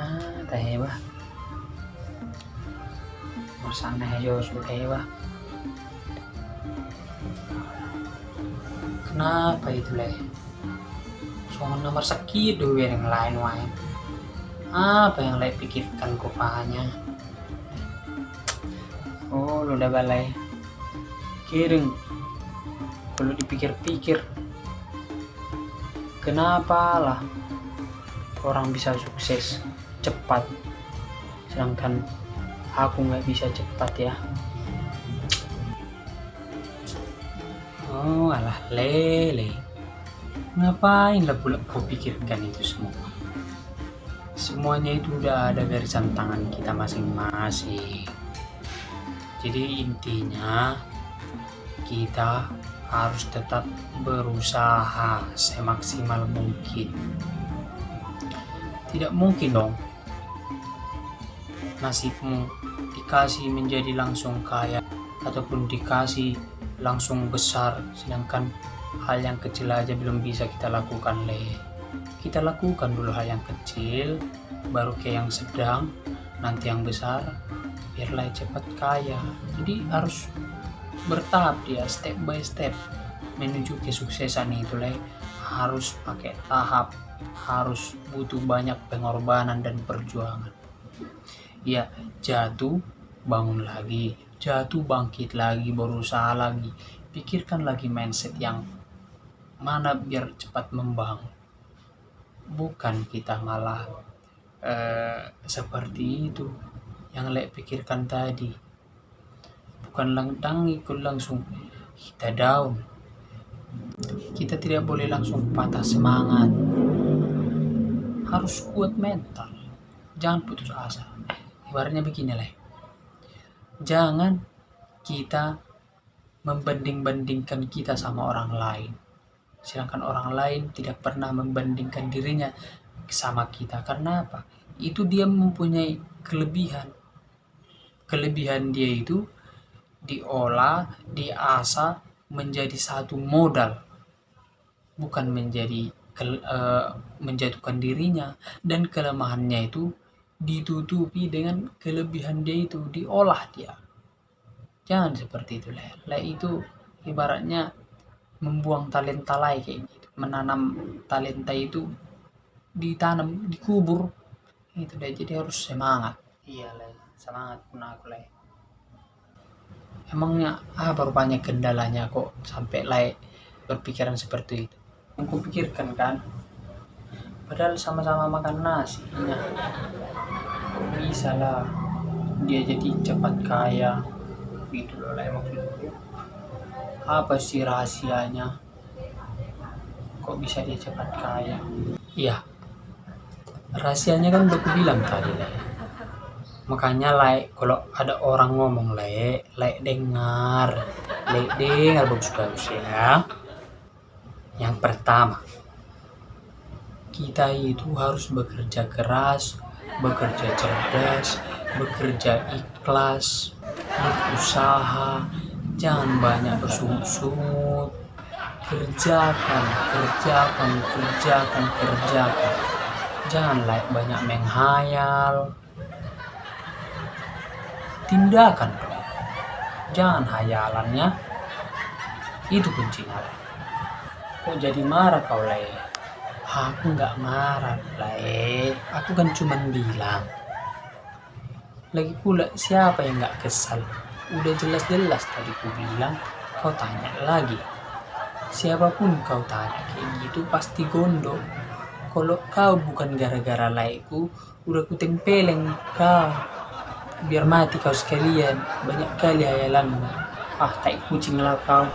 ah tahewa masana ayo sudah tahewa kenapa itu leh? Soal nomor sekidu yang lain lain apa yang leh pikirkan kupanya oh udah balai. Kiring. Kalau dipikir-pikir. Kenapa lah orang bisa sukses cepat. Sedangkan aku nggak bisa cepat ya. Oh alah lele. Ngapain lah pula kau pikirkan itu semua? Semuanya itu udah ada garisan tangan kita masing-masing. Jadi intinya kita harus tetap berusaha semaksimal mungkin. Tidak mungkin dong nasibmu dikasih menjadi langsung kaya ataupun dikasih langsung besar sedangkan hal yang kecil aja belum bisa kita lakukan le. Kita lakukan dulu hal yang kecil baru ke yang sedang nanti yang besar biarlah cepat kaya. Jadi harus bertahap dia step by step menuju kesuksesan itu le. Harus pakai tahap harus butuh banyak pengorbanan dan perjuangan ya jatuh bangun lagi. Jatuh bangkit lagi berusaha lagi. Pikirkan lagi mindset yang mana biar cepat membangun. Bukan kita malah eh, seperti itu yang lek pikirkan tadi. Bukan langdang ikut langsung kita down. Kita tidak boleh langsung patah semangat. Harus kuat mental. Jangan putus asa ibaratnya begini lah jangan kita membanding-bandingkan kita sama orang lain. Sedangkan orang lain tidak pernah membandingkan dirinya sama kita. Karena apa? Itu dia mempunyai kelebihan. Kelebihan dia itu diolah diasah menjadi satu modal. Bukan menjadi uh, menjatuhkan dirinya. Dan kelemahannya itu ditutupi dengan kelebihan dia itu diolah dia. Jangan seperti itu lah lah itu ibaratnya membuang talenta lain kayak gitu. Menanam talenta itu ditanam dikubur. Itu deh jadi harus semangat. Iya lah semangat pun aku lah emangnya apa rupanya kendalanya kok sampai lai berpikiran seperti itu? Aku pikirkan kan padahal sama-sama makan nasi. Kok bisa lah dia jadi cepat kaya. Gitu loh lah maksudku apa sih rahasianya? Kok bisa dia cepat kaya? Iya. Rahasianya kan udah bilang tadi lah. Makanya like kalau ada orang ngomong like like dengar. Like dengar bagus-bagus ya. Yang pertama, kita itu harus bekerja keras, bekerja cerdas, bekerja ikhlas, berusaha, jangan banyak bersungut-sungut, kerjakan, kerjakan, kerjakan, kerjakan. Jangan like banyak menghayal. Tindakan Jangan hayalannya. Itu kuncinya kok jadi marah kau leh aku nggak marah leh aku kan cuma bilang. Lagi pula siapa yang nggak kesal? Udah jelas-jelas tadi ku bilang kau tanya lagi. Siapa pun kau tanya kayak gitu pasti gondok. Kalau kau bukan gara-gara laiku udah ku tempeleng kau. Biar mati kau sekalian. Banyak kali hayalanmu. Ah tai kucing lah kau